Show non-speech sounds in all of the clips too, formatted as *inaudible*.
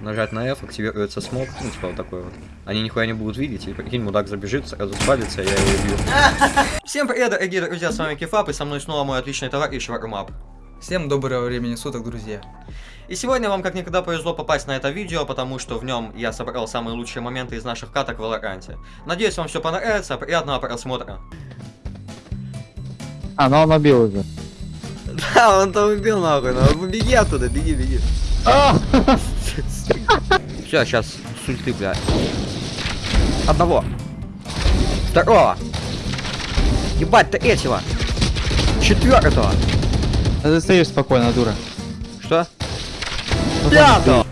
нажать на F, активируется смог, ну, типа вот такой вот. Они нихуя не будут видеть, и прикинь, мудак забежит, сразу спалится, я его убью. Всем привет, дорогие друзья, с вами Кефап, и со мной снова мой отличный товарищ Вармап. Всем доброго времени суток, друзья. И сегодня вам как никогда повезло попасть на это видео, потому что в нем я собрал самые лучшие моменты из наших каток в Валоранте. Надеюсь, вам все понравится, приятного просмотра. А, ну он убил уже. *laughs* Да, он там убил нахуй, ну беги оттуда, беги, беги. *laughs* Все, сейчас с ульты, блядь. Одного. Второго. Ебать, ты этего. Четвертого. А ты стоишь спокойно, дура. Что? Пятого.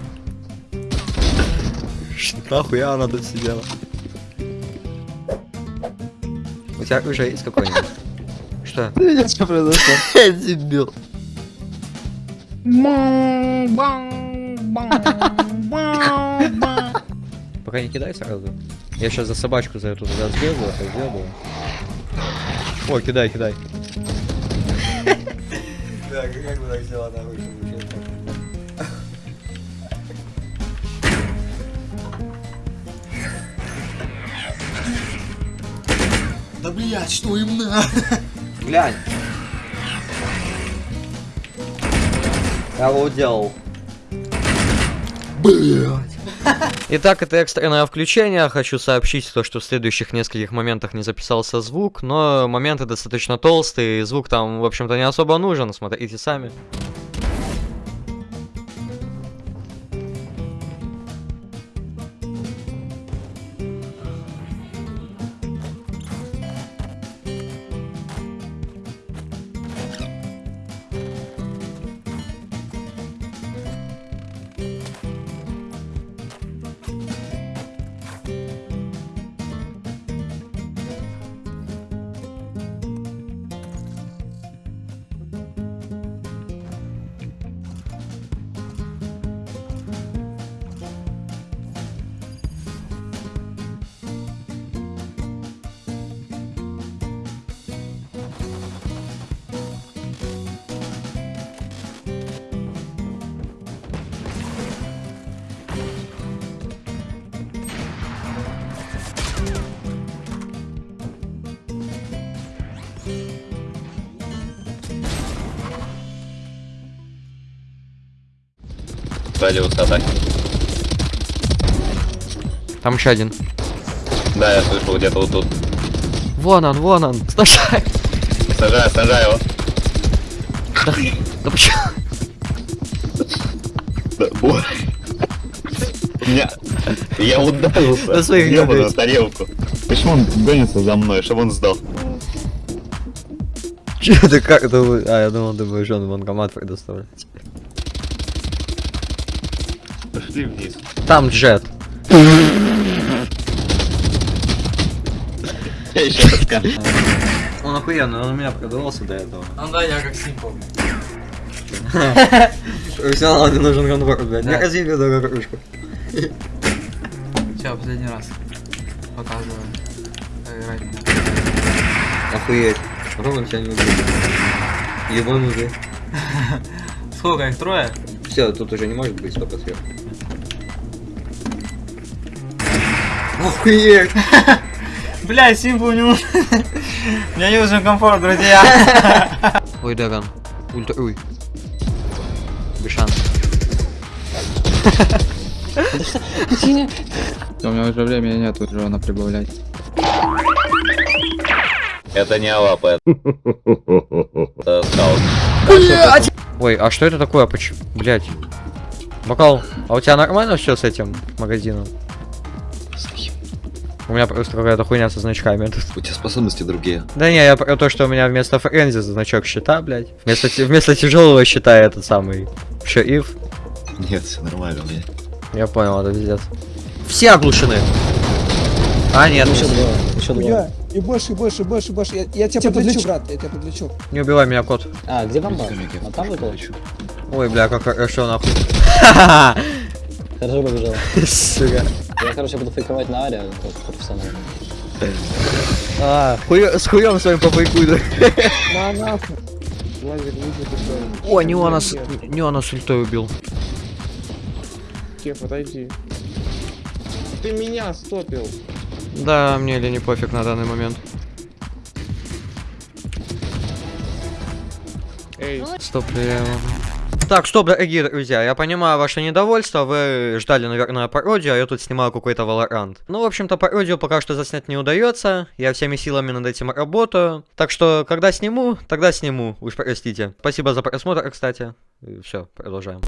*laughs* Нахуй она тут сидела. У тебя уже есть какой-нибудь? Что? *laughs* Ты видишь, что произошло? *laughs* Дебил. Пока не кидай сразу. Я сейчас за собачку за эту туда сбегаю, сделаю. О, кидай, кидай. Да, как бы так взяла нахуй, Да блять, что им надо? Глянь. Я его Итак, это экстренное включение. Хочу сообщить то, что в следующих нескольких моментах не записался звук, но моменты достаточно толстые, и звук там, в общем-то, не особо нужен. Смотрите сами. Радиус атаки. Там еще один. Да, я слышал где-то вот тут. Вон он, вон он. Сначала. Сажаю, сажаю его. Да почему? Да, ой. У меня... Я ударился. На своих ёбаную тарелку. Почему он гонится за мной, чтобы он сдох? Че ты как это вы- А, я думал, ты будешь он банкомат предоставлять. Пошли вниз. Там джет. Я. Он охуенный, он у меня продавался до этого. Ну да, я как Симпл. Профессионалу не нужен конвор, блядь. Не Да. ходи в кружку. Все, последний раз. Показываю. Играть. Охуеть. Он тебя не убьет. Ебанутый. Сколько их трое? Все, тут уже не может быть столько сверху. Охуеть! *laughs* Бля, Симпл не нужен. *laughs* Мне не нужен комфорт, друзья. *laughs* Ой, Даган. Ультруй. Без шансов. У меня уже времени нет уже она прибавлять. Это не это... Скаут. Ой, а что это такое? Почему? Блять. Бокал, а у тебя нормально все с этим магазином? У меня просто какая-то хуйня со значками. У тебя способности другие. Да не, я про то, что у меня вместо френзи значок щита, блядь. Вместо, вместо тяжелого щита этот самый шериф. Нет, все нормально меня. Я понял, это пиздец. Все оглушены. А, нет, Еще два, еще два. И больше, и больше, и больше, и больше. Я, я тебя подлечу, брат, я тебя подлечу. не убивай меня, кот. А, где бомба? А там выпал? Ой, бля, как хорошо, нахуй. *laughs* Хорошо побежал. Сука. Я, короче, буду фейковать на аре, как профессионал. А, хуё- с хуем своим попайкуй, да. На что? О, не он нас, не он нас ультой убил. Кеф, отойди. Ты меня стопил. Да, мне или не пофиг на данный момент. Эй, Стоп, я... Так, стоп, дорогие друзья, я понимаю ваше недовольство, вы ждали, наверное, пародию, а я тут снимаю какой-то Valorant. Ну, в общем-то, пародию пока что заснять не удается, я всеми силами над этим работаю. Так что, когда сниму, тогда сниму, уж простите. Спасибо за просмотр, кстати. Все, продолжаем.